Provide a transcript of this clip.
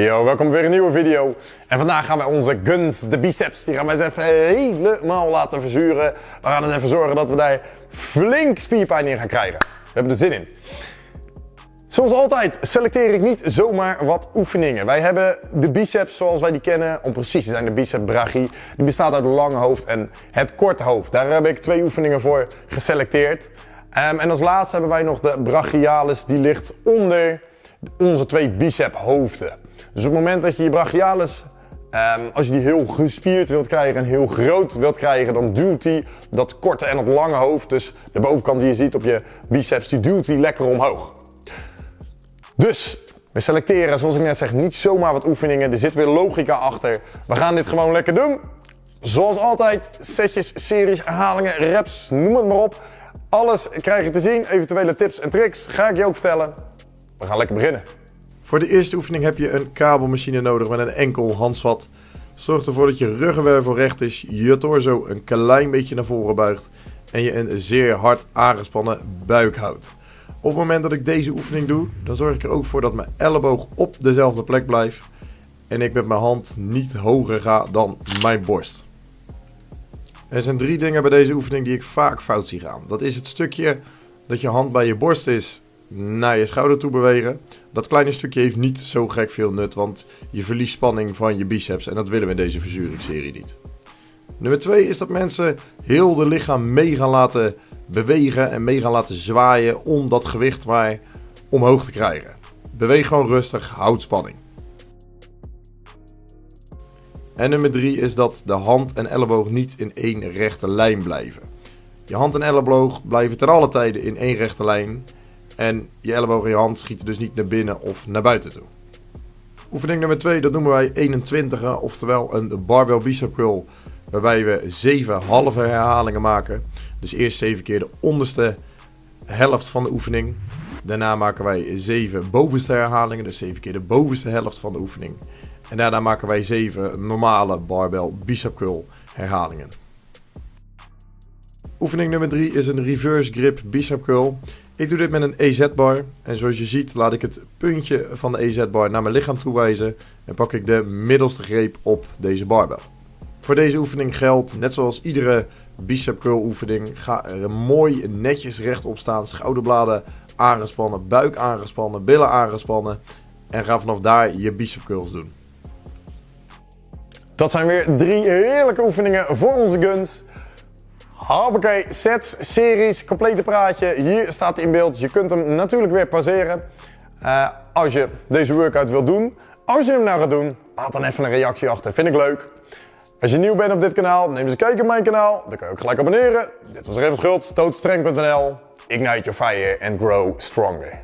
Yo, welkom weer een nieuwe video. En vandaag gaan wij onze guns, de biceps, die gaan wij eens even helemaal laten verzuren. We gaan eens even zorgen dat we daar flink spierpijn in gaan krijgen. We hebben er zin in. Zoals altijd selecteer ik niet zomaar wat oefeningen. Wij hebben de biceps zoals wij die kennen, om precies te zijn de biceps brachii. Die bestaat uit het lange hoofd en het korte hoofd. Daar heb ik twee oefeningen voor geselecteerd. Um, en als laatste hebben wij nog de brachialis, die ligt onder onze twee bicep hoofden. Dus op het moment dat je je brachialis, um, als je die heel gespierd wilt krijgen en heel groot wilt krijgen, dan duwt hij dat korte en het lange hoofd, dus de bovenkant die je ziet op je biceps, die duwt hij lekker omhoog. Dus we selecteren, zoals ik net zeg, niet zomaar wat oefeningen. Er zit weer logica achter. We gaan dit gewoon lekker doen. Zoals altijd, setjes, series, herhalingen, reps, noem het maar op. Alles krijg je te zien, eventuele tips en tricks ga ik je ook vertellen. We gaan lekker beginnen. Voor de eerste oefening heb je een kabelmachine nodig met een enkel handvat. Zorg ervoor dat je ruggenwervel recht is, je torso een klein beetje naar voren buigt en je een zeer hard aangespannen buik houdt. Op het moment dat ik deze oefening doe, dan zorg ik er ook voor dat mijn elleboog op dezelfde plek blijft en ik met mijn hand niet hoger ga dan mijn borst. Er zijn drie dingen bij deze oefening die ik vaak fout zie gaan. Dat is het stukje dat je hand bij je borst is naar je schouder toe bewegen. Dat kleine stukje heeft niet zo gek veel nut, want je verliest spanning van je biceps en dat willen we in deze verzuringsserie niet. Nummer 2 is dat mensen heel de lichaam mee gaan laten bewegen en mee gaan laten zwaaien om dat gewicht maar omhoog te krijgen. Beweeg gewoon rustig, houd spanning. En nummer 3 is dat de hand en elleboog niet in één rechte lijn blijven. Je hand en elleboog blijven ten alle tijden in één rechte lijn. En je elleboog en je hand schieten dus niet naar binnen of naar buiten toe. Oefening nummer 2, dat noemen wij 21, oftewel een barbell bicep curl. Waarbij we 7 halve herhalingen maken. Dus eerst 7 keer de onderste helft van de oefening. Daarna maken wij 7 bovenste herhalingen, dus 7 keer de bovenste helft van de oefening. En daarna maken wij 7 normale barbell bicep curl herhalingen. Oefening nummer 3 is een reverse grip bicep curl. Ik doe dit met een EZ-bar. En zoals je ziet laat ik het puntje van de EZ-bar naar mijn lichaam toe wijzen. En pak ik de middelste greep op deze barbel. Voor deze oefening geldt, net zoals iedere bicep curl oefening, ga er mooi netjes rechtop staan. Schouderbladen aangespannen, buik aangespannen, billen aangespannen. En ga vanaf daar je bicep curls doen. Dat zijn weer drie heerlijke oefeningen voor onze guns. Hoppakee, sets, series, complete praatje. Hier staat hij in beeld. Je kunt hem natuurlijk weer pauzeren uh, als je deze workout wilt doen. Als je hem nou gaat doen, laat dan even een reactie achter. Vind ik leuk. Als je nieuw bent op dit kanaal, neem eens een kijkje op mijn kanaal. Dan kan je ook gelijk abonneren. Dit was Revens Schultz, tootstreng.nl. Ignite your fire and grow stronger.